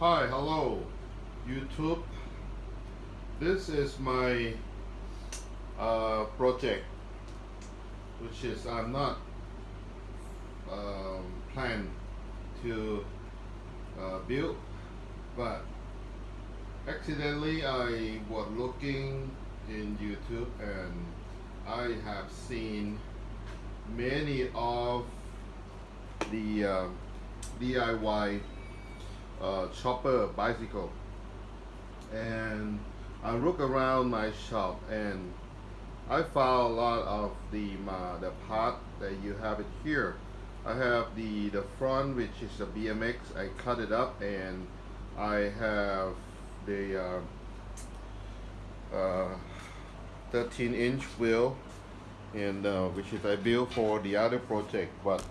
Hi, hello, YouTube. This is my uh, project, which is I'm not um, plan to uh, build, but accidentally I was looking in YouTube and I have seen many of the uh, DIY uh, chopper bicycle. And I look around my shop and I found a lot of the uh, the part that you have it here. I have the the front which is a BMX I cut it up and I have the uh, uh, 13 inch wheel and uh, which is I built for the other project but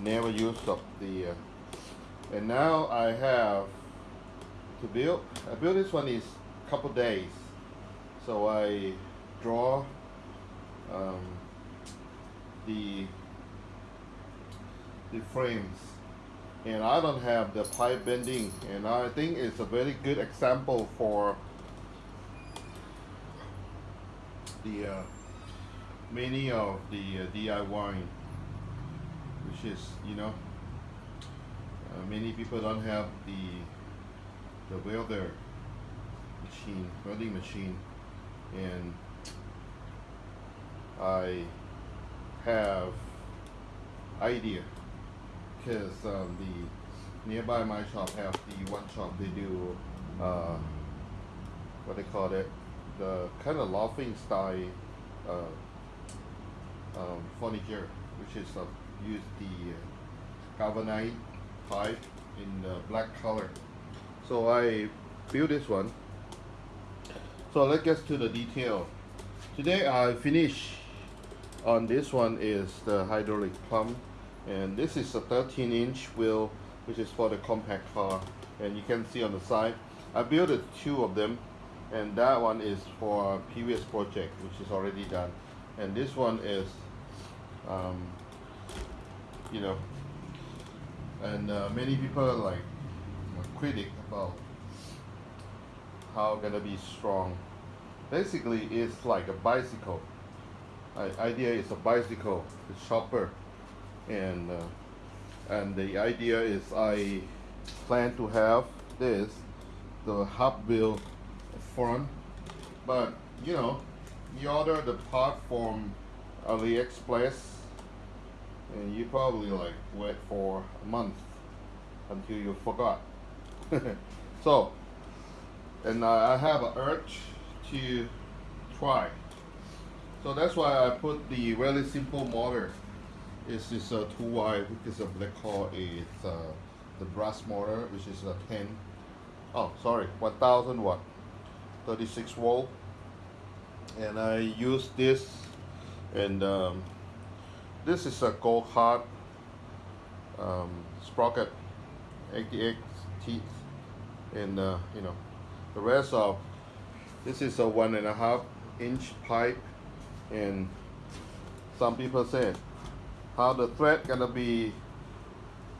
never used up the uh, and now I have to build I built this one is couple days. So I draw um, the the frames. And I don't have the pipe bending. And I think it's a very good example for the uh, many of the uh, DIY which is you know many people don't have the the welder machine welding machine and I have idea because um, the nearby my shop have the one shop they do uh, what they call it the kind of loft-in style uh, um, furniture which is uh, use the uh, pipe in the black color. So I built this one. So let's get to the detail. Today I finish on this one is the hydraulic pump and this is a 13 inch wheel which is for the compact car. And you can see on the side I built two of them. And that one is for a previous project which is already done. And this one is um, you know and uh, many people like critic about how gonna be strong. Basically it's like a bicycle. I, idea is a bicycle a chopper. And uh, and the idea is I plan to have this the hub wheel front. But you know you order the part from AliExpress and you probably like wait for a month until you forgot. So and uh, I have an urge to try. So that's why I put the really simple motor. It's just a 2Y which is a black call is uh, the brass motor which is a 10 oh sorry 1000 watt. 36 volt. And I use this and um, this is a go kart um, sprocket 88 teeth and uh, you know the rest of this is a one and a half inch pipe and some people said how the thread gonna be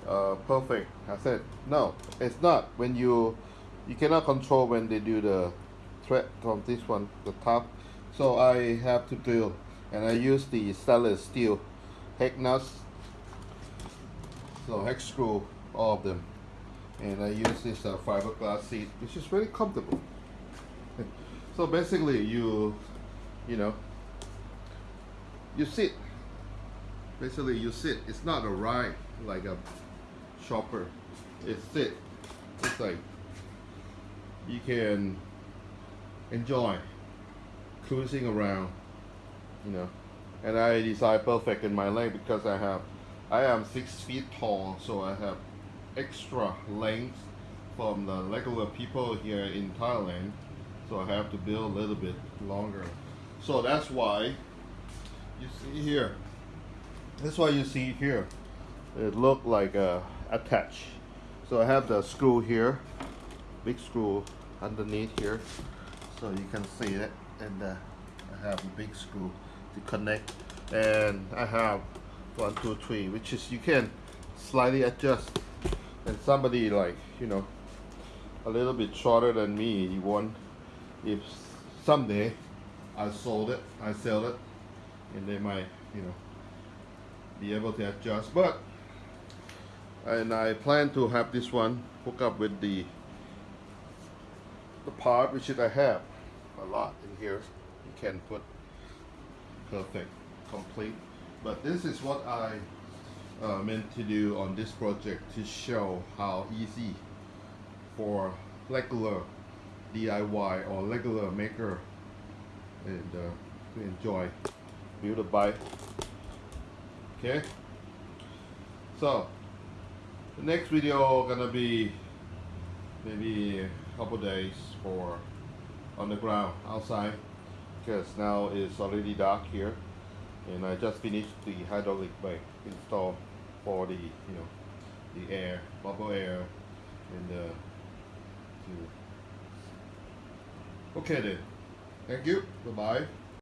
uh, perfect? I said no it's not. When you you cannot control when they do the thread from this one the top. So I have to drill and I use the stainless steel hex nuts so hex screw all of them. And I use this uh, fiberglass seat which is very comfortable. So basically you you know you sit. Basically you sit. It's not a ride like a chopper it's sit. It's like you can enjoy cruising around you know and I decide perfect in my leg because I have I am six feet tall so I have extra length from the regular people here in Thailand. So I have to build a little bit longer. So that's why you see here. That's why you see here. It look like a attach. So I have the screw here big screw underneath here. So you can see it. And uh, I have a big screw to connect and I have one two three which is you can slightly adjust and somebody like you know a little bit shorter than me. You want if someday I sold it, I sell it, and they might, you know, be able to adjust. But and I plan to have this one hook up with the the part which I have a lot in here. You can put perfect, complete. But this is what I uh, meant to do on this project to show how easy for regular DIY or regular maker and uh, to enjoy build a bike. Okay. So the next video gonna be maybe a couple days for on the ground outside because now it's already dark here and I just finished the hydraulic brake install for the you know the air bubble air and uh, to okay then. Thank you. Bye bye